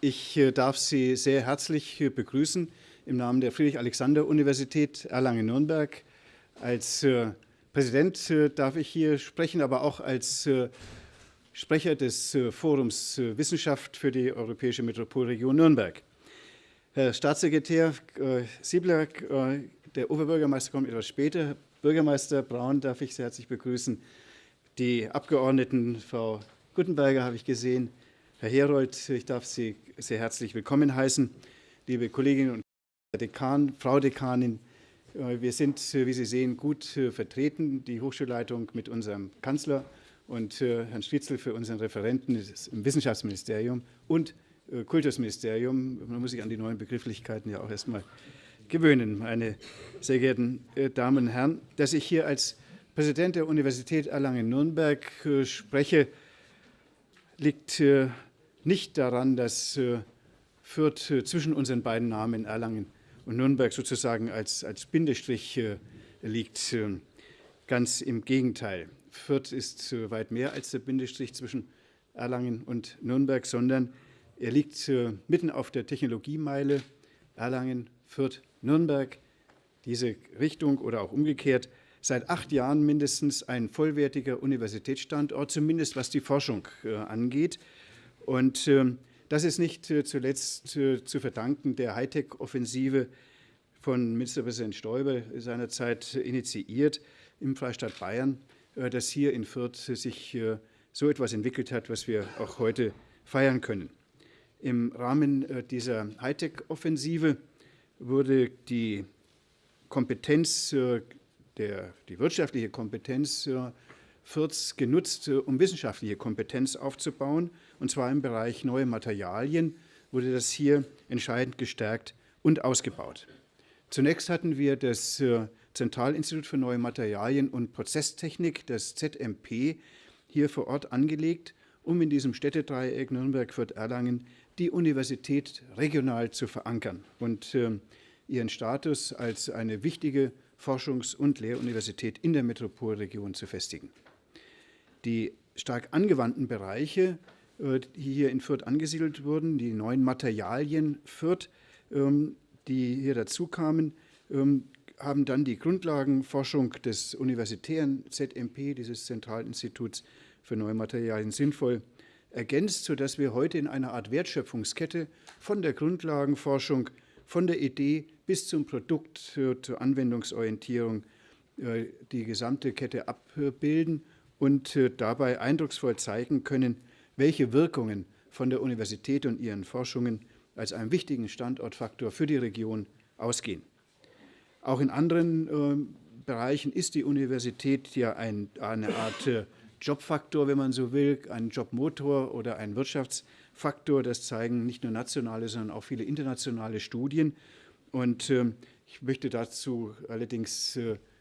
Ich äh, darf Sie sehr herzlich äh, begrüßen im Namen der Friedrich-Alexander-Universität Erlangen-Nürnberg. Als äh, Präsident darf ich hier sprechen, aber auch als Sprecher des Forums Wissenschaft für die Europäische Metropolregion Nürnberg. Herr Staatssekretär Siebler, der Oberbürgermeister kommt etwas später. Bürgermeister Braun darf ich sehr herzlich begrüßen. Die Abgeordneten, Frau Guttenberger habe ich gesehen, Herr Herold, ich darf Sie sehr herzlich willkommen heißen. Liebe Kolleginnen und Dekan, Frau Dekanin, äh, wir sind, äh, wie Sie sehen, gut äh, vertreten, die Hochschulleitung mit unserem Kanzler und Herrn Stritzel für unseren Referenten im Wissenschaftsministerium und Kultusministerium. Man muss sich an die neuen Begrifflichkeiten ja auch erstmal gewöhnen, meine sehr geehrten Damen und Herren. Dass ich hier als Präsident der Universität Erlangen-Nürnberg spreche, liegt nicht daran, dass äh, Fürth äh, zwischen unseren beiden Namen Erlangen und Nürnberg sozusagen als, als Bindestrich äh, liegt. Ganz im Gegenteil. Fürth ist weit mehr als der Bindestrich zwischen Erlangen und Nürnberg, sondern er liegt mitten auf der Technologiemeile Erlangen, Fürth, Nürnberg. Diese Richtung oder auch umgekehrt seit acht Jahren mindestens ein vollwertiger Universitätsstandort, zumindest was die Forschung angeht. Und ähm, das ist nicht äh, zuletzt äh, zu verdanken der Hightech-Offensive von Ministerpräsident Stoiber seinerzeit initiiert im Freistaat Bayern, äh, dass hier in Fürth sich so etwas entwickelt hat, was wir auch heute feiern können. Im Rahmen dieser Hightech-Offensive wurde die Kompetenz, der, die wirtschaftliche Kompetenz Fürths genutzt, um wissenschaftliche Kompetenz aufzubauen und zwar im Bereich neue Materialien wurde das hier entscheidend gestärkt und ausgebaut. Zunächst hatten wir das äh, Zentralinstitut für neue Materialien und Prozesstechnik, das ZMP, hier vor Ort angelegt, um in diesem Städtedreieck Nürnberg, Fürth, Erlangen die Universität regional zu verankern und äh, ihren Status als eine wichtige Forschungs- und Lehruniversität in der Metropolregion zu festigen. Die stark angewandten Bereiche äh, die hier in Fürth angesiedelt wurden, die neuen Materialien Fürth, ähm, die hier dazu kamen, ähm, haben dann die Grundlagenforschung des universitären ZMP, dieses Zentralinstituts für neue Materialien, sinnvoll ergänzt, sodass wir heute in einer Art Wertschöpfungskette von der Grundlagenforschung, von der Idee bis zum Produkt zur Anwendungsorientierung äh, die gesamte Kette abbilden und dabei eindrucksvoll zeigen können, welche Wirkungen von der Universität und ihren Forschungen als einem wichtigen Standortfaktor für die Region ausgehen. Auch in anderen äh, Bereichen ist die Universität ja ein, eine Art äh, Jobfaktor, wenn man so will, ein Jobmotor oder ein Wirtschaftsfaktor. Das zeigen nicht nur nationale, sondern auch viele internationale Studien. Und äh, ich möchte dazu allerdings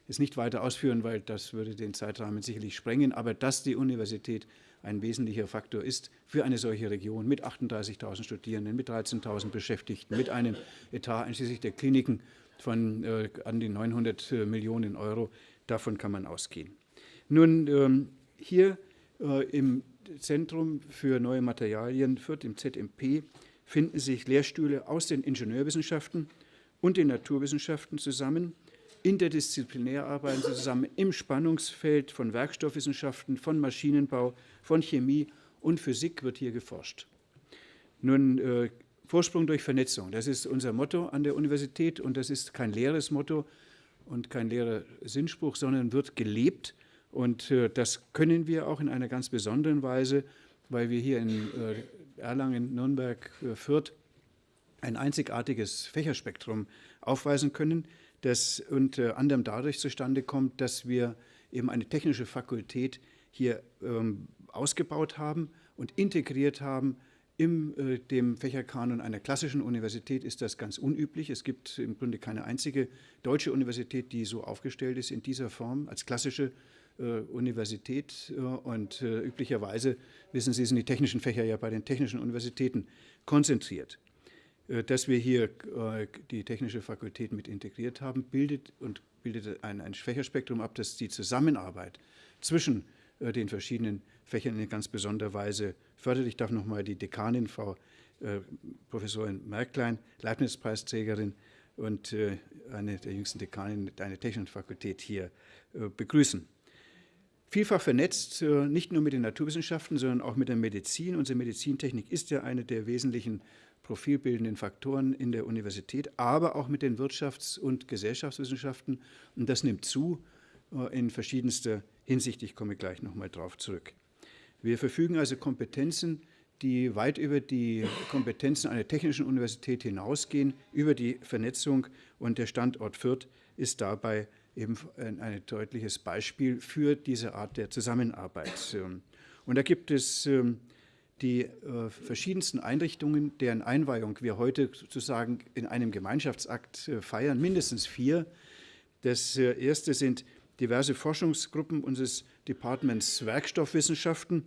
es nicht weiter ausführen, weil das würde den Zeitrahmen sicherlich sprengen. Aber dass die Universität ein wesentlicher Faktor ist für eine solche Region mit 38.000 Studierenden, mit 13.000 Beschäftigten, mit einem Etat einschließlich der Kliniken von äh, an die 900 äh, Millionen Euro. Davon kann man ausgehen. Nun, ähm, hier äh, im Zentrum für neue Materialien Fürth, im ZMP, finden sich Lehrstühle aus den Ingenieurwissenschaften und den Naturwissenschaften zusammen interdisziplinär arbeiten sie zusammen im Spannungsfeld von Werkstoffwissenschaften, von Maschinenbau, von Chemie und Physik wird hier geforscht. Nun, äh, Vorsprung durch Vernetzung, das ist unser Motto an der Universität und das ist kein leeres Motto und kein leerer Sinnspruch, sondern wird gelebt und äh, das können wir auch in einer ganz besonderen Weise, weil wir hier in äh, Erlangen, Nürnberg, äh, Fürth ein einzigartiges Fächerspektrum aufweisen können das unter anderem dadurch zustande kommt, dass wir eben eine technische Fakultät hier ähm, ausgebaut haben und integriert haben. In äh, dem Fächerkanon einer klassischen Universität ist das ganz unüblich. Es gibt im Grunde keine einzige deutsche Universität, die so aufgestellt ist in dieser Form als klassische äh, Universität. Äh, und äh, üblicherweise, wissen Sie, sind die technischen Fächer ja bei den technischen Universitäten konzentriert. Äh, dass wir hier äh, die technische Fakultät mit integriert haben, bildet und bildet ein, ein Fächerspektrum ab, das die Zusammenarbeit zwischen äh, den verschiedenen Fächern in ganz besonderer Weise fördert. Ich darf noch mal die Dekanin, Frau Professorin Merklein, Leibniz-Preisträgerin und eine der jüngsten Dekanen der Technischen Fakultät hier begrüßen. Vielfach vernetzt, nicht nur mit den Naturwissenschaften, sondern auch mit der Medizin. Unsere Medizintechnik ist ja eine der wesentlichen profilbildenden Faktoren in der Universität, aber auch mit den Wirtschafts- und Gesellschaftswissenschaften. Und das nimmt zu in verschiedenster Hinsicht. Ich komme gleich nochmal darauf zurück. Wir verfügen also Kompetenzen, die weit über die Kompetenzen einer technischen Universität hinausgehen, über die Vernetzung. Und der Standort Fürth ist dabei eben ein, deutliches Beispiel für diese Art der Zusammenarbeit. Und da gibt es ähm, die äh, verschiedensten Einrichtungen, deren Einweihung wir heute sozusagen in einem Gemeinschaftsakt äh, feiern, mindestens vier. Das äh, erste sind diverse Forschungsgruppen unseres Departments Werkstoffwissenschaften,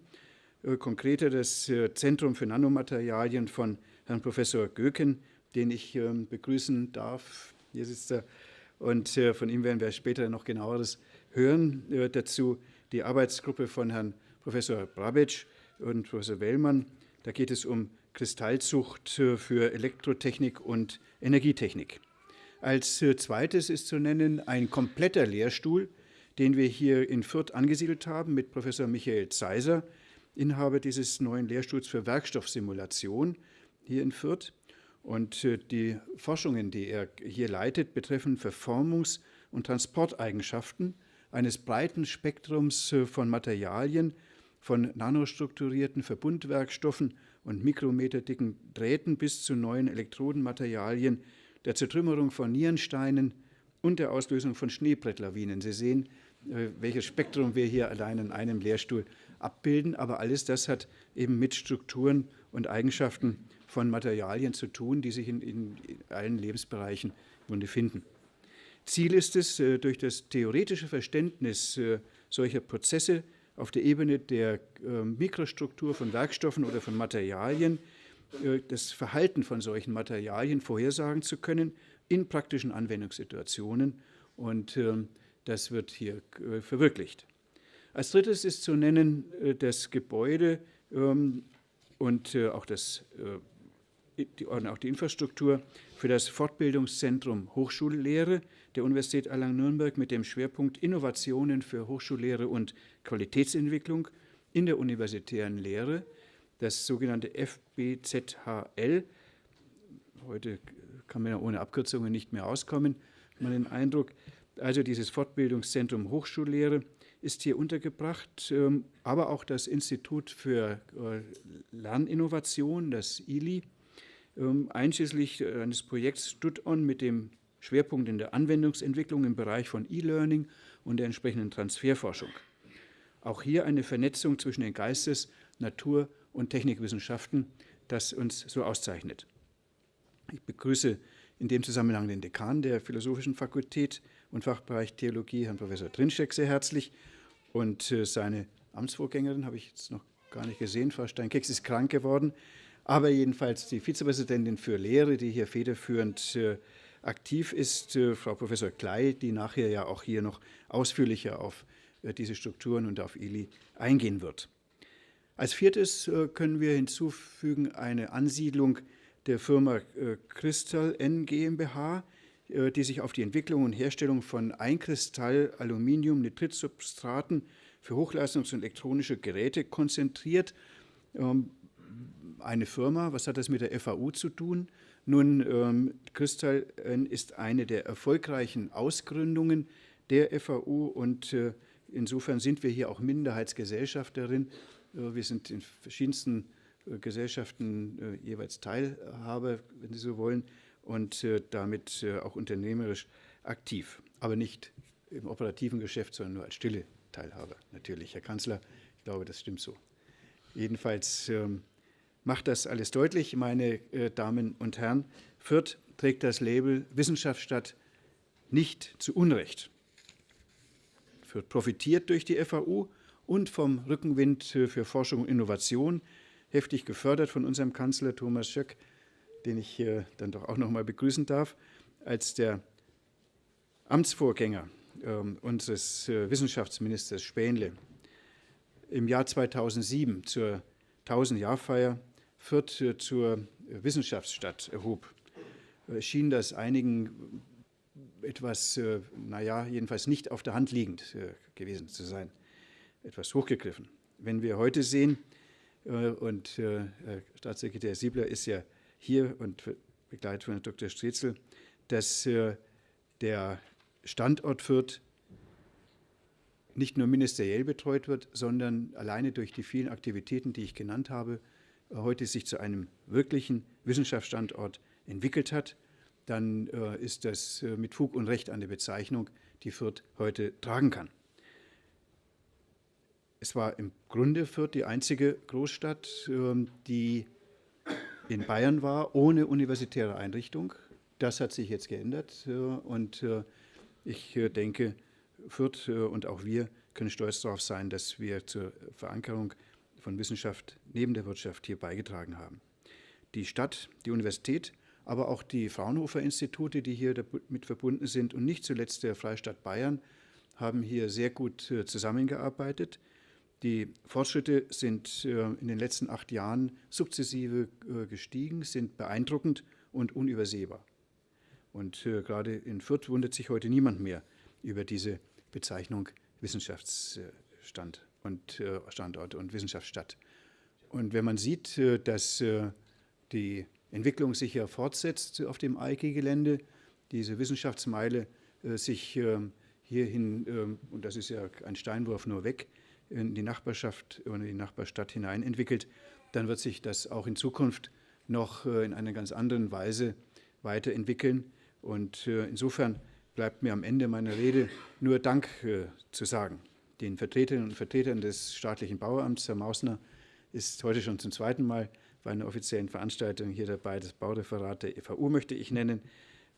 äh, konkreter das äh, Zentrum für Nanomaterialien von Herrn Professor Göken, den ich ähm, begrüßen darf. Hier sitzt er. Und äh, von ihm werden wir später noch genaueres hören. Dazu die Arbeitsgruppe von Herrn Professor Brabic und Professor Wellmann. Da geht es um Kristallzucht für Elektrotechnik und Energietechnik. Als zweites ist zu nennen ein kompletter Lehrstuhl den wir hier in Fürth angesiedelt haben mit Professor Michael Zeiser, Inhaber dieses neuen Lehrstuhls für Werkstoffsimulation hier in Fürth. Und äh, die Forschungen, die er hier leitet, betreffen Verformungs- und Transporteigenschaften eines breiten Spektrums äh, von Materialien, von nanostrukturierten Verbundwerkstoffen und mikrometerdicken Drähten bis zu neuen Elektrodenmaterialien, der Zertrümmerung von Nierensteinen und der Auslösung von Schneebrettlawinen. Sie sehen, äh, welches Spektrum wir hier allein in einem Lehrstuhl abbilden. Aber alles das hat eben mit Strukturen und Eigenschaften von Materialien zu tun, die sich in, in allen Lebensbereichen finden. Ziel ist es, äh, durch das theoretische Verständnis äh, solcher Prozesse auf der Ebene der Mikrostruktur von Werkstoffen oder von Materialien das Verhalten von solchen Materialien vorhersagen zu können in praktischen Anwendungssituationen. Und ähm, das wird hier äh, verwirklicht. Als drittes ist zu nennen äh, das Gebäude ähm, und äh, auch, das, auch die Infrastruktur für das Fortbildungszentrum Hochschullehre der Universität Erlangen-Nürnberg mit dem Schwerpunkt Innovationen für Hochschullehre und Qualitätsentwicklung in der universitären Lehre, das sogenannte FBZHL. Heute kann man ja ohne Abkürzungen nicht mehr auskommen, man den Eindruck. Also dieses Fortbildungszentrum Hochschullehre ist hier untergebracht, ähm, aber auch das Institut für äh, Lerninnovation, das ILI, einschließlich äh, eines Projekts StudOn mit dem Schwerpunkt in der Anwendungsentwicklung im Bereich von E-Learning und der entsprechenden Transferforschung. Auch hier eine Vernetzung zwischen den Geistes-, Natur- und Technikwissenschaften, das uns so auszeichnet. Ich begrüße in dem Zusammenhang den Dekan der Philosophischen Fakultät, und Fachbereich Theologie, Herrn Professor Trinschek, sehr herzlich. Und äh, seine Amtsvorgängerin habe ich jetzt noch gar nicht gesehen, Frau Steinkeks ist krank geworden. Aber jedenfalls die Vizepräsidentin für Lehre, die hier federführend äh, aktiv ist, äh, Frau Professor Klei, die nachher ja auch hier noch ausführlicher auf diese Strukturen und auf ILI eingehen wird. Als viertes können wir hinzufügen eine Ansiedlung der Firma Crystal N GmbH, äh, die sich auf die Entwicklung und Herstellung von Einkristall-Aluminium-Nitritsubstraten für Hochleistungs- und elektronische Geräte konzentriert. Ähm, eine Firma, was hat das mit der FAU zu tun? Nun, ähm, Kristall ist eine der erfolgreichen Ausgründungen der FAU und äh, insofern sind wir hier auch Minderheitsgesellschafterin. Äh, wir sind in verschiedensten Gesellschaften jeweils Teilhaber, wenn Sie so wollen und äh, damit äh, auch unternehmerisch aktiv, aber nicht im operativen Geschäft, sondern nur als stille Teilhaber natürlich. Herr Kanzler, ich glaube, das stimmt so. Jedenfalls ähm, macht das alles deutlich, meine äh, Damen und Herren. Fürth trägt das Label Wissenschaftsstadt nicht zu Unrecht. Fürth profitiert durch die FAU und vom Rückenwind für Forschung und Innovation, heftig gefördert von unserem Kanzler Thomas Schöck, den ich hier dann doch auch noch mal begrüßen darf, als der Amtsvorgänger äh, unseres äh, Wissenschaftsministers Spähnle im Jahr 2007 zur 1000-Jahrfeier Fürth äh, zur Wissenschaftsstadt erhob, schien das einigen etwas, naja, jedenfalls nicht auf der Hand liegend gewesen zu sein, etwas hochgegriffen. Wenn wir heute sehen, und Staatssekretär Siebler ist ja hier und begleitet von Dr. Strezel, dass der Standort Fürth nicht nur ministeriell betreut wird, sondern alleine durch die vielen Aktivitäten, die ich genannt habe, heute sich zu einem wirklichen Wissenschaftsstandort entwickelt hat, dann äh, ist das äh, mit Fug und Recht eine Bezeichnung, die Fürth heute tragen kann. Es war im Grunde Fürth die einzige Großstadt, äh, die in Bayern war, ohne universitäre Einrichtung. Das hat sich jetzt geändert äh, und äh, ich äh, denke, Fürth und auch wir können stolz darauf sein, dass wir zur Verankerung von Wissenschaft neben der Wirtschaft hier beigetragen haben. Die Stadt, die Universität, aber auch die Fraunhofer-Institute, die hier damit verbunden sind und nicht zuletzt der Freistaat Bayern, haben hier sehr gut äh, zusammengearbeitet. Die Fortschritte sind äh, in den letzten acht Jahren sukzessive äh, gestiegen, sind beeindruckend und unübersehbar. Und gerade in Fürth wundert sich heute niemand mehr über diese Bezeichnung Wissenschaftsstand und äh, Standort und Wissenschaftsstadt. Und wenn man sieht, äh, dass äh, die Entwicklung sich ja fortsetzt auf dem EIKI-Gelände, diese Wissenschaftsmeile sich ähm, hierhin, ähm, und das ist ja ein Steinwurf nur weg, in die Nachbarschaft oder die Nachbarstadt hinein entwickelt, dann wird sich das auch in Zukunft noch in einer ganz anderen Weise weiterentwickeln. Und insofern bleibt mir am Ende meiner Rede nur Dank zu sagen den Vertreterinnen und Vertretern des staatlichen Bauamts. Herr Mausner ist heute schon zum zweiten Mal bei einer offiziellen Veranstaltung hier dabei. Das Baureferat der EVU möchte ich nennen.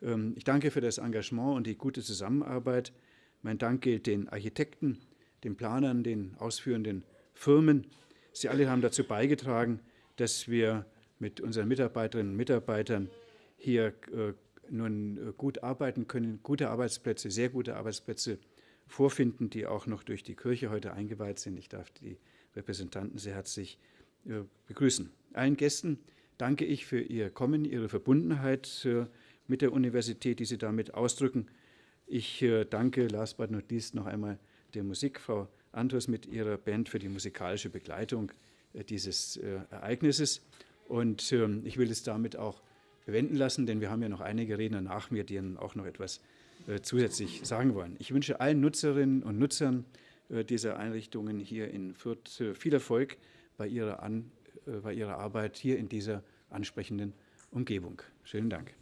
Ähm, ich danke für das Engagement und die gute Zusammenarbeit. Mein Dank gilt den Architekten, den Planern, den ausführenden Firmen. Sie alle haben dazu beigetragen, dass wir mit unseren Mitarbeiterinnen und Mitarbeitern hier äh, nun äh, gut arbeiten können, gute Arbeitsplätze, sehr gute Arbeitsplätze vorfinden, die auch noch durch die Kirche heute eingeweiht sind. Ich darf die Repräsentanten sehr herzlich äh, begrüßen. Allen Gästen danke ich für Ihr Kommen, Ihre Verbundenheit äh, mit der Universität, die Sie damit ausdrücken. Ich äh, danke last but not least noch einmal der Musik, Frau Andres mit ihrer Band für die musikalische Begleitung dieses Ereignisses. Und ähm, ich will es damit auch bewenden lassen, denn wir haben ja noch einige Redner nach mir, die Ihnen auch noch etwas zusätzlich sagen wollen. Ich wünsche allen Nutzerinnen und Nutzern äh, dieser Einrichtungen hier in Fürth äh, viel Erfolg bei ihrer, An, bei ihrer Arbeit hier in dieser ansprechenden Umgebung. Schönen Dank.